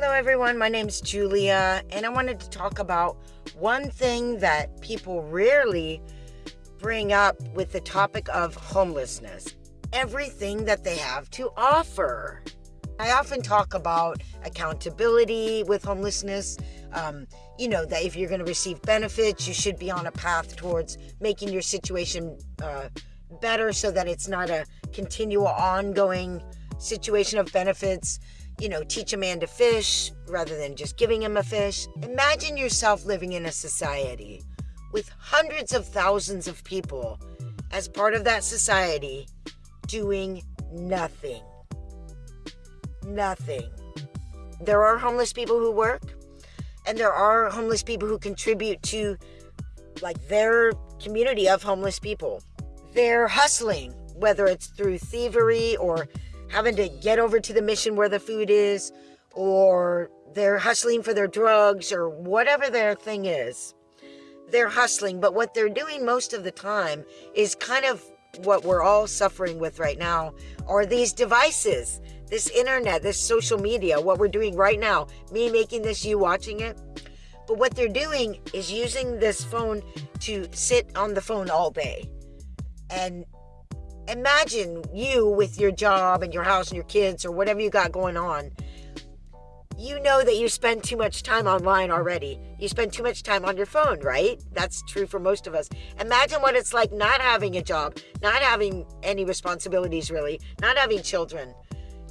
Hello, everyone. My name's Julia, and I wanted to talk about one thing that people rarely bring up with the topic of homelessness everything that they have to offer. I often talk about accountability with homelessness. Um, you know, that if you're going to receive benefits, you should be on a path towards making your situation uh, better so that it's not a continual, ongoing situation of benefits you know, teach a man to fish rather than just giving him a fish. Imagine yourself living in a society with hundreds of thousands of people as part of that society doing nothing. Nothing. There are homeless people who work, and there are homeless people who contribute to like their community of homeless people. They're hustling, whether it's through thievery or having to get over to the mission where the food is, or they're hustling for their drugs, or whatever their thing is. They're hustling, but what they're doing most of the time is kind of what we're all suffering with right now are these devices, this internet, this social media, what we're doing right now, me making this, you watching it. But what they're doing is using this phone to sit on the phone all day and imagine you with your job and your house and your kids or whatever you got going on. You know that you spend too much time online already. You spend too much time on your phone, right? That's true for most of us. Imagine what it's like not having a job, not having any responsibilities really, not having children.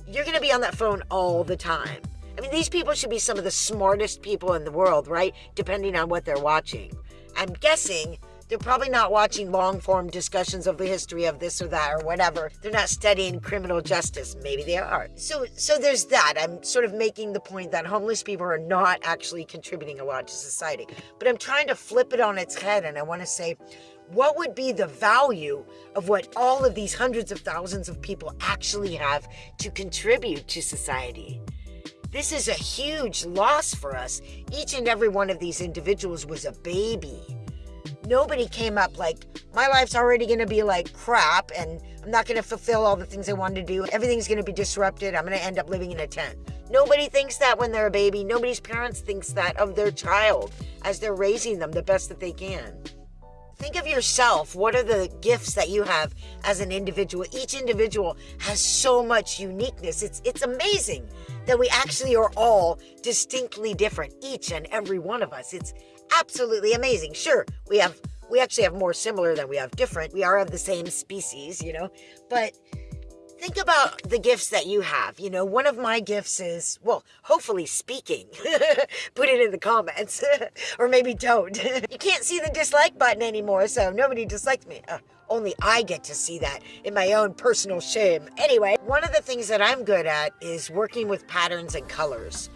You're going to be on that phone all the time. I mean, these people should be some of the smartest people in the world, right? Depending on what they're watching. I'm guessing they're probably not watching long form discussions of the history of this or that or whatever. They're not studying criminal justice. Maybe they are. So so there's that. I'm sort of making the point that homeless people are not actually contributing a lot to society. But I'm trying to flip it on its head and I want to say what would be the value of what all of these hundreds of thousands of people actually have to contribute to society? This is a huge loss for us. Each and every one of these individuals was a baby nobody came up like, my life's already going to be like crap and I'm not going to fulfill all the things I wanted to do. Everything's going to be disrupted. I'm going to end up living in a tent. Nobody thinks that when they're a baby. Nobody's parents thinks that of their child as they're raising them the best that they can. Think of yourself. What are the gifts that you have as an individual? Each individual has so much uniqueness. It's it's amazing that we actually are all distinctly different, each and every one of us. It's absolutely amazing. Sure, we have we actually have more similar than we have different. We are of the same species, you know. But think about the gifts that you have. You know, one of my gifts is, well, hopefully speaking. Put it in the comments. or maybe don't. you can't see the dislike button anymore, so nobody dislikes me. Uh, only I get to see that in my own personal shame. Anyway, one of the things that I'm good at is working with patterns and colors.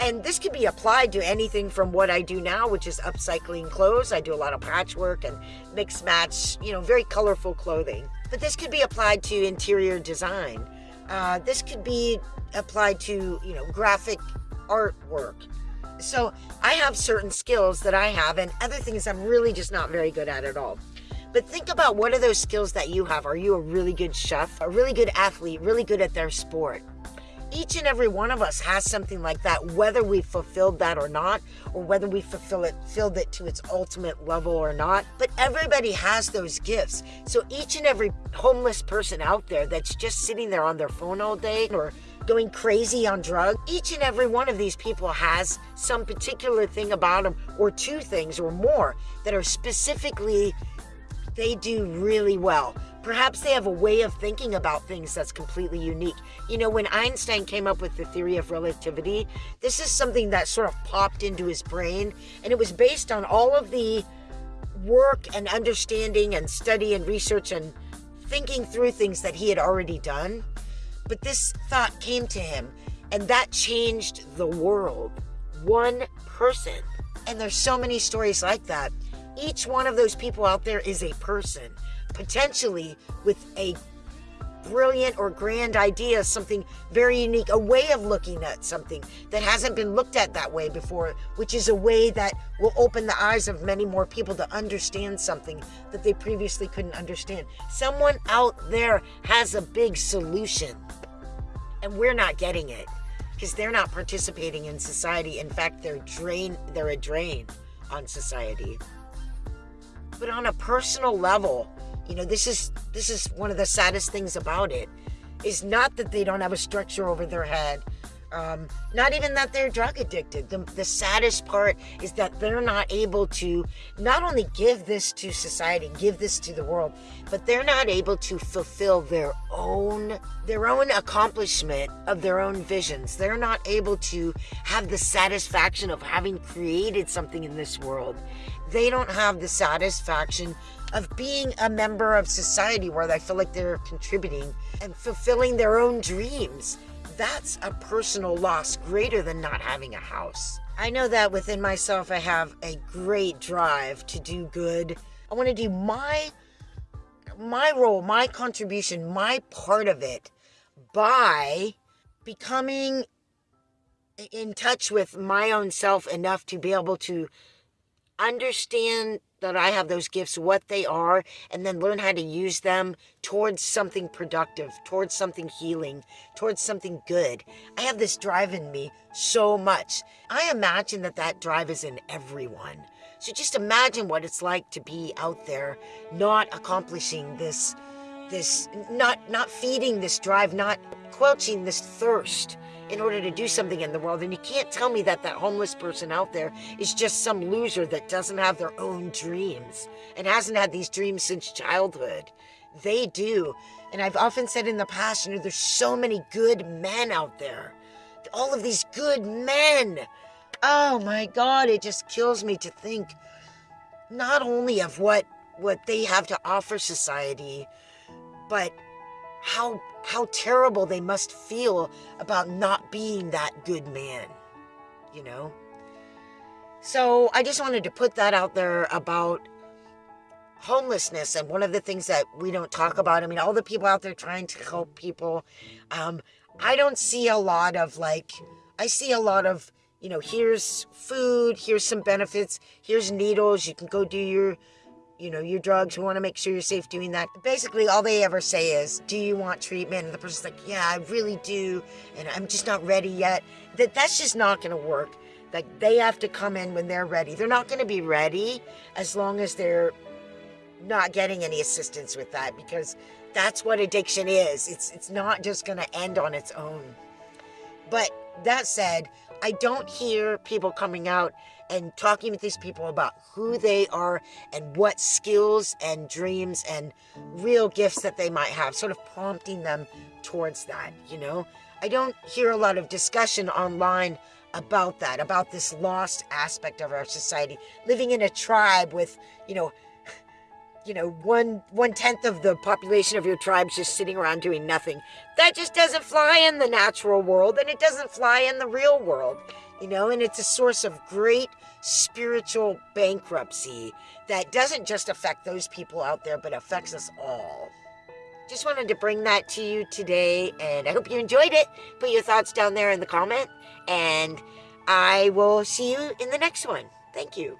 And this can be applied to anything from what I do now, which is upcycling clothes. I do a lot of patchwork and mix match, you know, very colorful clothing. But this could be applied to interior design. Uh, this could be applied to, you know, graphic artwork. So I have certain skills that I have and other things I'm really just not very good at at all. But think about what are those skills that you have? Are you a really good chef, a really good athlete, really good at their sport? Each and every one of us has something like that, whether we fulfilled that or not, or whether we fulfill it, filled it to its ultimate level or not. But everybody has those gifts. So each and every homeless person out there that's just sitting there on their phone all day or going crazy on drugs, each and every one of these people has some particular thing about them, or two things or more, that are specifically, they do really well. Perhaps they have a way of thinking about things that's completely unique. You know, when Einstein came up with the theory of relativity, this is something that sort of popped into his brain, and it was based on all of the work and understanding and study and research and thinking through things that he had already done. But this thought came to him, and that changed the world. One person. And there's so many stories like that. Each one of those people out there is a person potentially with a brilliant or grand idea, something very unique, a way of looking at something that hasn't been looked at that way before, which is a way that will open the eyes of many more people to understand something that they previously couldn't understand. Someone out there has a big solution, and we're not getting it. because they're not participating in society. In fact, they're drain they're a drain on society. But on a personal level, you know, this is this is one of the saddest things about it is not that they don't have a structure over their head um, not even that they're drug addicted. The, the saddest part is that they're not able to not only give this to society, give this to the world, but they're not able to fulfill their own their own accomplishment of their own visions. They're not able to have the satisfaction of having created something in this world. They don't have the satisfaction of being a member of society where they feel like they're contributing and fulfilling their own dreams that's a personal loss greater than not having a house. I know that within myself, I have a great drive to do good. I want to do my my role, my contribution, my part of it by becoming in touch with my own self enough to be able to understand that I have those gifts, what they are, and then learn how to use them towards something productive, towards something healing, towards something good. I have this drive in me so much. I imagine that that drive is in everyone. So just imagine what it's like to be out there not accomplishing this this not not feeding this drive, not quenching this thirst in order to do something in the world. And you can't tell me that that homeless person out there is just some loser that doesn't have their own dreams and hasn't had these dreams since childhood. They do. And I've often said in the past, you know, there's so many good men out there. All of these good men. Oh my God, it just kills me to think not only of what what they have to offer society, but how how terrible they must feel about not being that good man, you know? So I just wanted to put that out there about homelessness and one of the things that we don't talk about. I mean, all the people out there trying to help people. Um, I don't see a lot of like, I see a lot of, you know, here's food, here's some benefits, here's needles, you can go do your you know, your drugs. We want to make sure you're safe doing that. Basically, all they ever say is, do you want treatment? And the person's like, yeah, I really do. And I'm just not ready yet. That That's just not going to work. Like, they have to come in when they're ready. They're not going to be ready as long as they're not getting any assistance with that because that's what addiction is. It's, it's not just going to end on its own. But that said, I don't hear people coming out and talking with these people about who they are and what skills and dreams and real gifts that they might have, sort of prompting them towards that, you know? I don't hear a lot of discussion online about that, about this lost aspect of our society, living in a tribe with, you know, you know, one one tenth of the population of your tribe's just sitting around doing nothing. That just doesn't fly in the natural world and it doesn't fly in the real world you know, and it's a source of great spiritual bankruptcy that doesn't just affect those people out there, but affects us all. Just wanted to bring that to you today, and I hope you enjoyed it. Put your thoughts down there in the comment, and I will see you in the next one. Thank you.